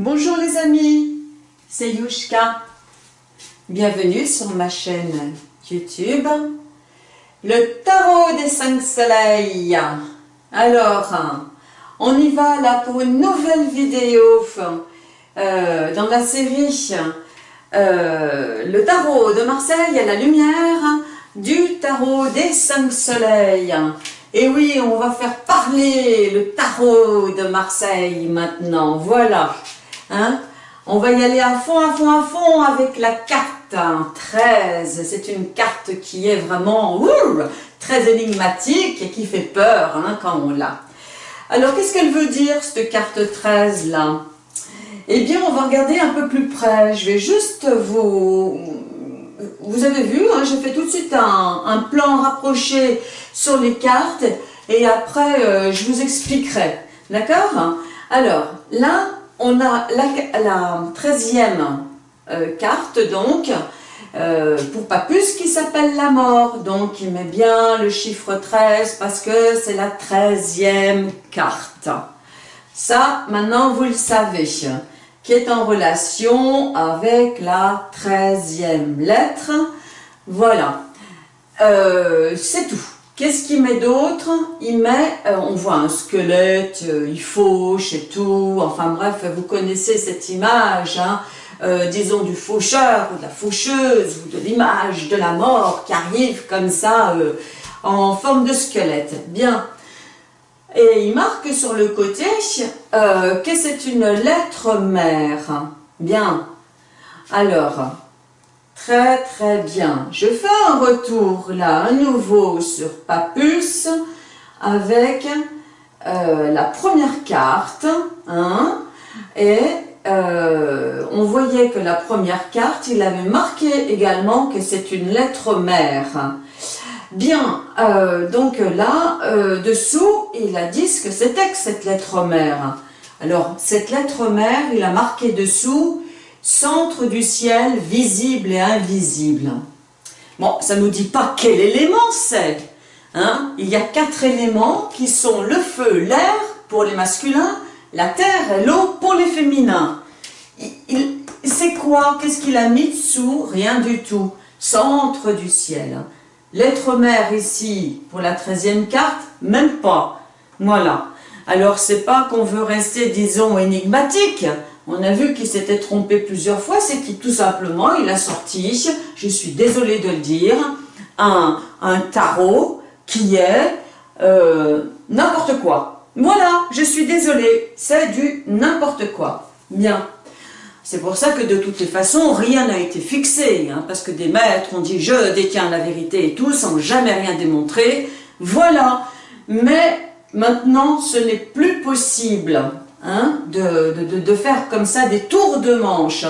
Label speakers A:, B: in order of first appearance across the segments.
A: Bonjour les amis, c'est Yushka. Bienvenue sur ma chaîne YouTube, le tarot des cinq soleils. Alors, on y va là pour une nouvelle vidéo euh, dans la série euh, Le tarot de Marseille à la lumière du tarot des cinq soleils. Et oui, on va faire parler le tarot de Marseille maintenant, voilà. Hein? On va y aller à fond, à fond, à fond avec la carte 13. C'est une carte qui est vraiment très énigmatique et qui fait peur hein, quand on l'a. Alors, qu'est-ce qu'elle veut dire, cette carte 13 là Eh bien, on va regarder un peu plus près. Je vais juste vous... Vous avez vu, hein, j'ai fait tout de suite un, plan rapproché sur les cartes et après, euh, je vous expliquerai. D'accord? Alors, là, on a la, 13e euh, carte, donc, euh, pour Papus, qui s'appelle la mort. Donc, il met bien le chiffre 13 parce que c'est la 13e carte. Ça, maintenant, vous le savez, qui est en relation avec la 13e lettre. Voilà. Euh, c'est tout. Qu'est-ce qu'il met d'autre? Il met, euh, on voit un squelette, euh, il fauche et tout, enfin bref, vous connaissez cette image, hein, euh, disons du faucheur ou de la faucheuse, ou de l'image de la mort qui arrive comme ça, en forme de squelette. Bien. Et il marque sur le côté que c'est une lettre mère. Bien. Alors, Très très bien. Je fais un retour là à nouveau sur Papus avec euh, la première carte. Hein, et euh, on voyait que la première carte, il avait marqué également que c'est une lettre mère. Bien, euh, donc là, dessous, il a dit ce que c'était que cette lettre mère. Alors, cette lettre mère, il a marqué dessous centre du ciel visible et invisible. Bon, ça ne nous dit pas quel élément c'est. Hein Il y a quatre éléments qui sont le feu, l'air pour les masculins, la terre et l'eau pour les féminins. C'est quoi? Qu'est-ce qu'il a mis dessous? Rien du tout. Centre du ciel. L'être mère ici, pour la treizième carte, même pas. Voilà. Alors, c'est pas qu'on veut rester, disons, énigmatique on a vu qu'il s'était trompé plusieurs fois, c'est qu'il tout simplement, il a sorti, je suis désolée de le dire, un, tarot qui est euh, n'importe quoi. Voilà, je suis désolée, c'est du n'importe quoi. Bien. C'est pour ça que de toutes les façons, rien n'a été fixé, hein, parce que des maîtres ont dit « je détiens la vérité et tout » sans jamais rien démontrer. Voilà. Mais maintenant, ce n'est plus possible. Hein, de, faire comme ça des tours de manche.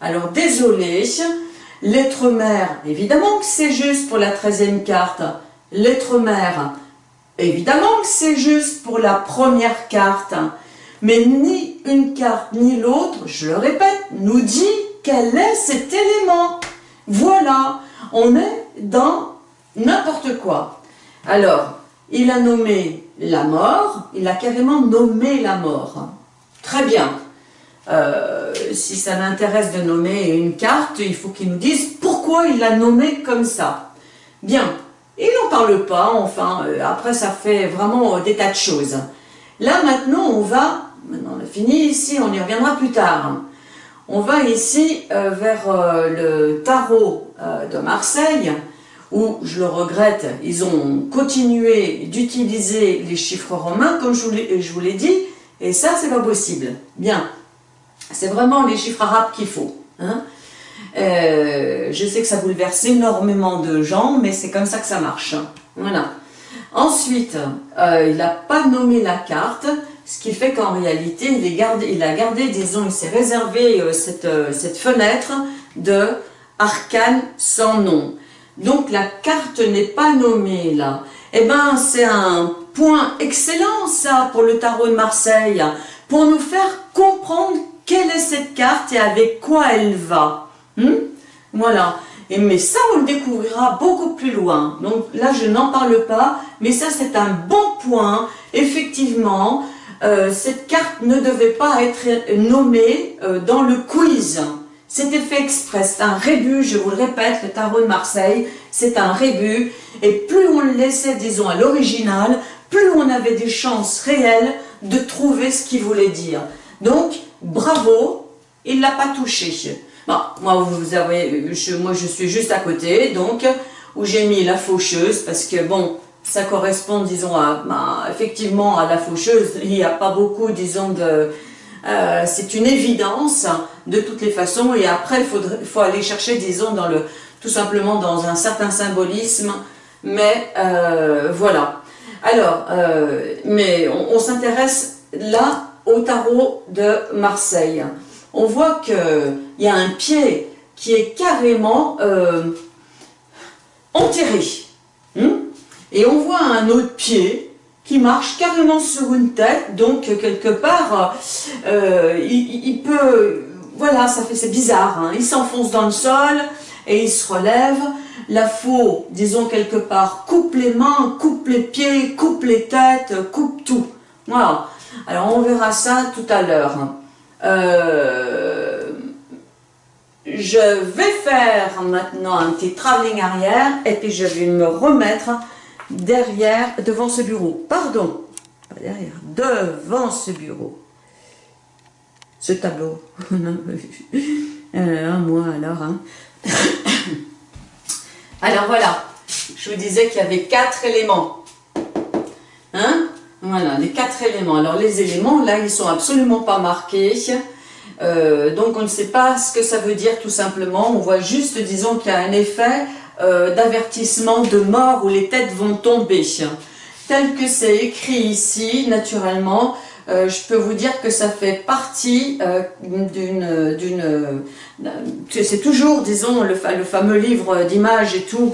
A: Alors désolé, l'être mère, évidemment que c'est juste pour la treizième carte. L'être mère, évidemment que c'est juste pour la première carte. Mais ni une carte ni l'autre, je le répète, nous dit quel est cet élément. Voilà, on est dans n'importe quoi. Alors, il a nommé la mort, il a carrément nommé la mort. Très bien. Euh, si ça l'intéresse de nommer une carte, il faut qu'il nous dise pourquoi il l'a nommée comme ça. Bien, il n'en parle pas, enfin, euh, après ça fait vraiment euh, des tas de choses. Là maintenant on va, maintenant on a fini ici, on y reviendra plus tard. On va ici vers le tarot de Marseille, où, je le regrette, ils ont continué d'utiliser les chiffres romains, comme je vous l'ai dit, et ça, c'est pas possible. Bien. C'est vraiment les chiffres arabes qu'il faut. Hein. Euh, je sais que ça bouleverse énormément de gens, mais c'est comme ça que ça marche. Voilà. Ensuite, euh, il n'a pas nommé la carte, ce qui fait qu'en réalité, il, gardé, il, a gardé, disons, il s'est réservé euh, cette, cette fenêtre de arcane sans nom. Donc la carte n'est pas nommée là. Eh bien, c'est un point excellent ça pour le tarot de Marseille, pour nous faire comprendre quelle est cette carte et avec quoi elle va. Hmm? Voilà. Et, mais ça, on le découvrira beaucoup plus loin. Donc là, je n'en parle pas, mais ça, c'est un bon point, effectivement, euh, cette carte ne devait pas être nommée euh, dans le quiz. C'était fait exprès, c'est un rébut, je vous le répète, le tarot de Marseille, c'est un rébut, et plus on le laissait, disons, à l'original, plus on avait des chances réelles de trouver ce qu'il voulait dire. Donc, bravo, il ne l'a pas touché. Bon, moi, vous avez, je, moi, je suis juste à côté, donc, où j'ai mis la faucheuse, parce que, bon, ça correspond, disons, à, bah, effectivement à la faucheuse. Il n'y a pas beaucoup, disons, de... Euh, c'est une évidence, de toutes les façons, et après, il faut aller chercher, disons, dans le, tout simplement dans un certain symbolisme, mais euh, voilà. Alors, euh, mais on, s'intéresse là au tarot de Marseille. On voit qu'il y a un pied qui est carrément enterré. Hmm? Et on voit un autre pied qui marche carrément sur une tête, donc quelque part, euh, il, peut, voilà, ça fait, c'est bizarre, hein. il s'enfonce dans le sol et il se relève, la faux, disons quelque part, coupe les mains, coupe les pieds, coupe les têtes, coupe tout. Voilà. Alors on verra ça tout à l'heure. Euh, je vais faire maintenant un petit travelling arrière et puis je vais me remettre derrière, devant ce bureau. Pardon, pas derrière, devant ce bureau. Ce tableau. euh, moi alors. Hein. alors voilà, je vous disais qu'il y avait quatre éléments. Hein? Voilà, les quatre éléments. Alors les éléments, là, ils sont absolument pas marqués. Euh, donc on ne sait pas ce que ça veut dire tout simplement. On voit juste, disons, qu'il y a un effet euh, d'avertissement de mort où les têtes vont tomber. Tel que c'est écrit ici, naturellement, euh, je peux vous dire que ça fait partie euh, d'une... d'une c'est toujours, disons, le, le fameux livre d'images et tout,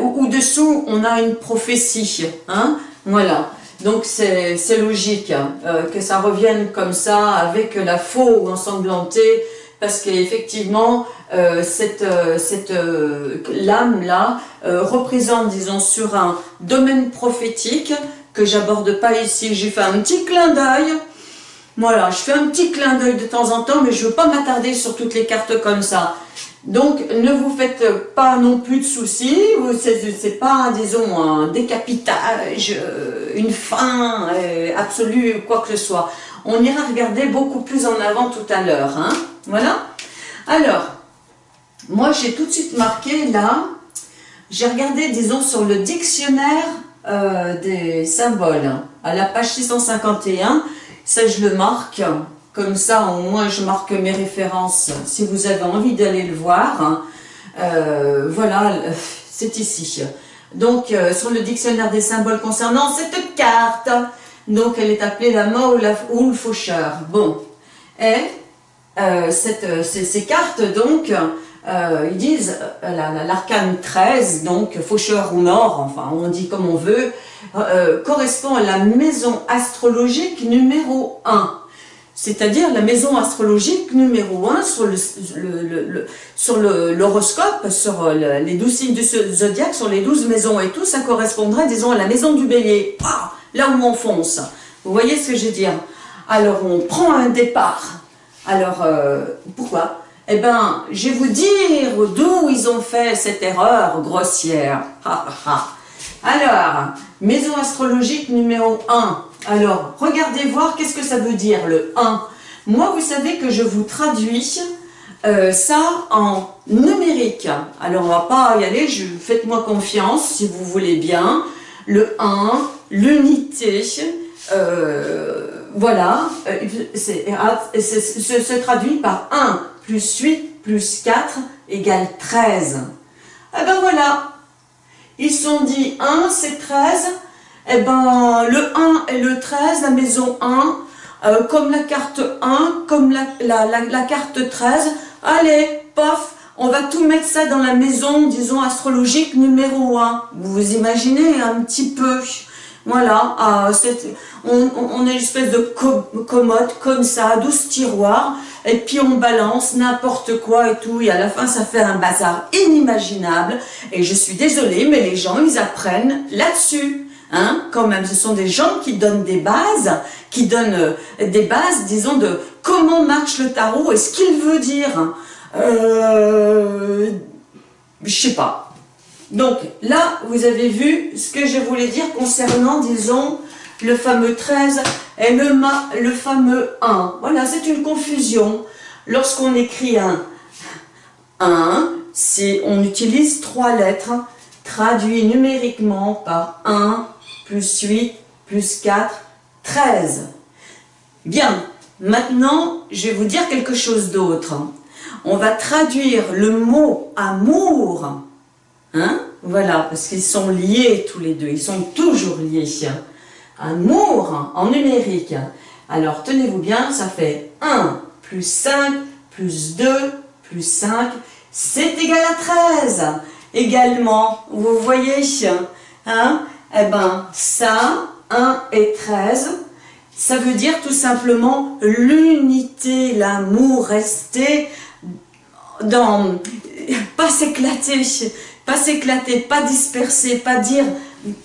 A: où, dessous on a une prophétie. Hein voilà. Donc c'est logique hein, que ça revienne comme ça, avec la faux ensanglantée, parce qu'effectivement, euh, cette, euh, cette euh, lame-là représente, disons, sur un domaine prophétique que j'aborde pas ici. J'ai fait un petit clin d'œil. Voilà, je fais un petit clin d'œil de temps en temps, mais je veux pas m'attarder sur toutes les cartes comme ça. Donc, ne vous faites pas non plus de soucis, c'est pas, disons, un décapitage, une fin absolue, quoi que ce soit. On ira regarder beaucoup plus en avant tout à l'heure. Hein voilà. Alors, moi j'ai tout de suite marqué là, j'ai regardé disons sur le dictionnaire euh, des symboles, à la page 651, ça je le marque, comme ça au moins je marque mes références si vous avez envie d'aller le voir. Euh, voilà, c'est ici. Donc euh, sur le dictionnaire des symboles concernant cette carte, donc elle est appelée la main ou, le faucheur. Bon, et euh, cette, euh, ces, cartes, donc, euh, ils disent l'arcane 13, donc faucheur ou mort, enfin on dit comme on veut, correspond à la maison astrologique numéro 1. C'est-à-dire la maison astrologique numéro 1 sur le, sur l'horoscope, sur les 12 signes du zodiaque, sur les 12 maisons et tout, ça correspondrait, disons, à la maison du bélier. Ah, là où on fonce. Vous voyez ce que je veux dire? Alors on prend un départ alors, euh, pourquoi? Eh bien, je vais vous dire d'où ils ont fait cette erreur grossière. Alors, maison astrologique numéro 1. Alors, regardez voir qu'est-ce que ça veut dire le 1. Moi, vous savez que je vous traduis euh, ça en numérique. Alors, on va pas y aller, faites-moi confiance si vous voulez bien. Le 1, l'unité, euh, voilà, euh, c'est se traduit par 1 plus 8 plus 4 égale 13. Eh ben voilà, ils sont dit 1 c'est 13, eh ben le 1 et le 13, la maison 1, euh, comme la carte 1, comme la, la, carte 13, allez, pof, on va tout mettre ça dans la maison, disons, astrologique numéro 1. Vous vous imaginez un petit peu voilà, on, on, est une espèce de commode comme ça, 12 tiroirs, et puis on balance n'importe quoi et tout, et à la fin ça fait un bazar inimaginable, et je suis désolée, mais les gens ils apprennent là-dessus. Hein, quand même, ce sont des gens qui donnent des bases, qui donnent euh, des bases, disons, de comment marche le tarot et ce qu'il veut dire. Euh, je sais pas. Donc là, vous avez vu ce que je voulais dire concernant, disons, le fameux 13 et le, fameux 1. Voilà, c'est une confusion. Lorsqu'on écrit un 1, on utilise trois lettres traduit numériquement par 1 plus 8 plus 4, 13. Bien, maintenant, je vais vous dire quelque chose d'autre. On va traduire le mot amour, hein, voilà, parce qu'ils sont liés tous les deux, ils sont toujours liés. Amour en numérique. Alors, tenez-vous bien, ça fait 1 plus 5 plus 2 plus 5, c'est égal à 13. Également, vous voyez, hein, eh ben, ça, 1 et 13, ça veut dire tout simplement l'unité, l'amour, rester dans, pas s'éclater, pas s'éclater, pas disperser, pas dire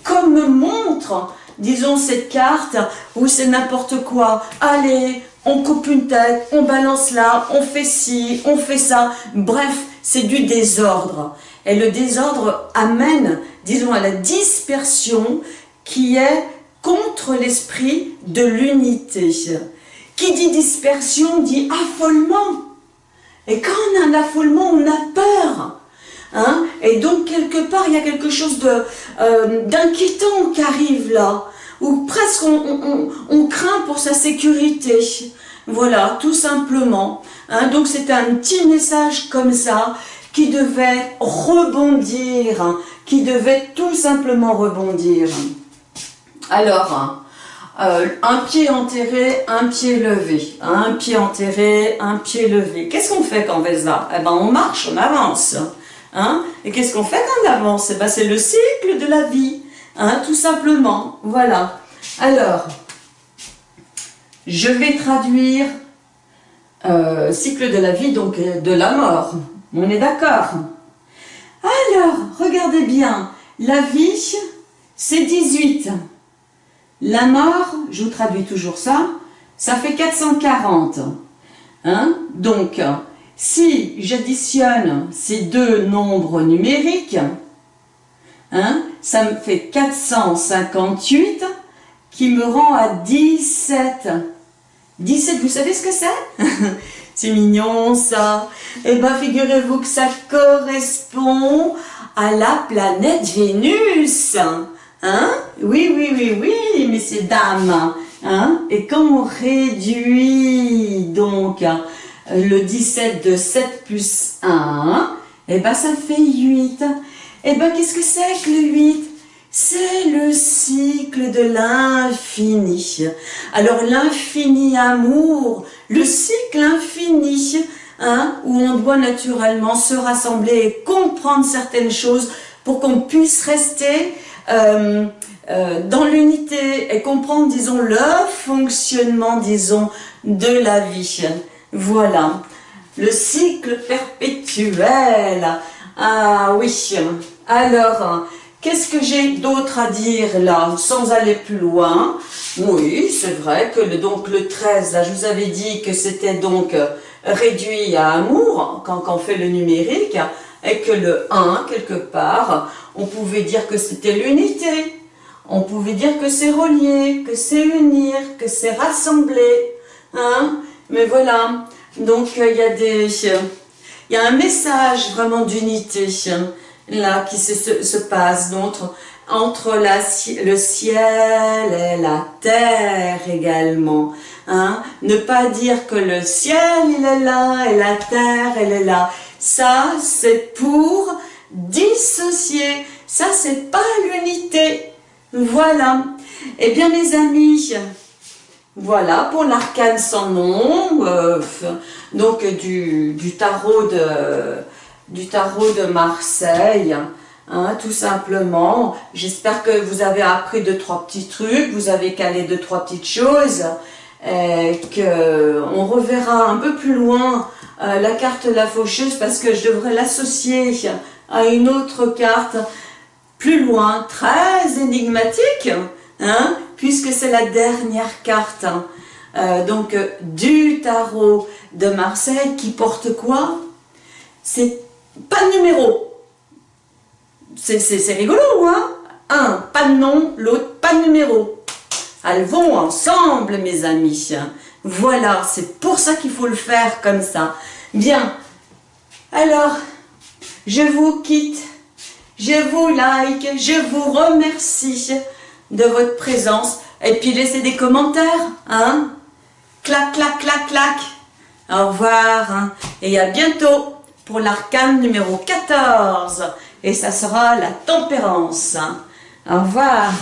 A: comme montre, disons cette carte où c'est n'importe quoi, allez, on coupe une tête, on balance là, on fait ci, on fait ça, bref, c'est du désordre. Et le désordre amène, disons, à la dispersion qui est contre l'esprit de l'unité. Qui dit dispersion dit affolement. Et quand on a un affolement, on a peur. Hein Et donc, quelque part, il y a quelque chose euh, d'inquiétant qui arrive là, où presque on, craint pour sa sécurité. Voilà, tout simplement. Hein donc, c'est un petit message comme ça qui devait rebondir, qui devait tout simplement rebondir. Alors, euh, un pied enterré, un pied levé. Un pied enterré, un pied levé. Qu'est-ce qu'on fait quand on fait ça? Eh ben, on marche, on avance. Hein? Et qu'est-ce qu'on fait on avance? Eh ben, C'est le cycle de la vie, hein, tout simplement. Voilà. Alors, je vais traduire euh, cycle de la vie, donc euh, de la mort. On est d'accord? Alors, regardez bien. La vie, c'est 18. La mort, je vous traduis toujours ça, ça fait 440. Hein? Donc, si j'additionne ces deux nombres numériques, hein, ça me fait 458 qui me rend à 17. 17, vous savez ce que c'est? C'est mignon ça. Eh bien, figurez-vous que ça correspond à la planète Vénus. Hein? Oui, oui, oui, oui, messieurs, dames. Hein? Et quand on réduit donc le 17 de 7 plus 1, eh ben ça fait 8. Eh ben qu'est-ce que c'est que le 8 C'est le cycle de l'infini. Alors l'infini amour, le cycle infini, hein, où on doit naturellement se rassembler et comprendre certaines choses pour qu'on puisse rester euh, euh, dans l'unité et comprendre, disons, le fonctionnement, disons, de la vie. Voilà, le cycle perpétuel. Ah oui, alors, qu'est-ce que j'ai d'autre à dire là, sans aller plus loin? Oui, c'est vrai que le, donc le 13, là, je vous avais dit que c'était donc réduit à amour, quand, quand on fait le numérique, et que le 1, quelque part, on pouvait dire que c'était l'unité, on pouvait dire que c'est relier, que c'est unir, que c'est rassembler, hein mais voilà, donc il y a des... Il y a un message vraiment d'unité là qui se, se, passe entre, entre le ciel et la terre également. Hein? Ne pas dire que le ciel il est là et la terre elle est là. Ça c'est pour dissocier. Ça, c'est pas l'unité. Voilà. Eh bien, mes amis, voilà pour l'arcane sans nom, euh, donc du, tarot de, du tarot de Marseille, hein, tout simplement. J'espère que vous avez appris deux, trois petits trucs, vous avez calé deux, trois petites choses, et qu'on reverra un peu plus loin euh, la carte de la faucheuse parce que je devrais l'associer à une autre carte plus loin, très énigmatique, hein, puisque c'est la dernière carte. Hein. Euh, donc, du tarot de Marseille qui porte quoi? C'est pas de numéro. C'est rigolo, hein Un, pas de nom, l'autre, pas de numéro. Elles vont ensemble, mes amis. Voilà, c'est pour ça qu'il faut le faire comme ça. Bien, alors, je vous quitte, je vous like, je vous remercie de votre présence. Et puis laissez des commentaires, hein Clac, clac, clac, clac. Au revoir, hein. et à bientôt pour l'arcane numéro 14. Et ça sera la tempérance. Au revoir.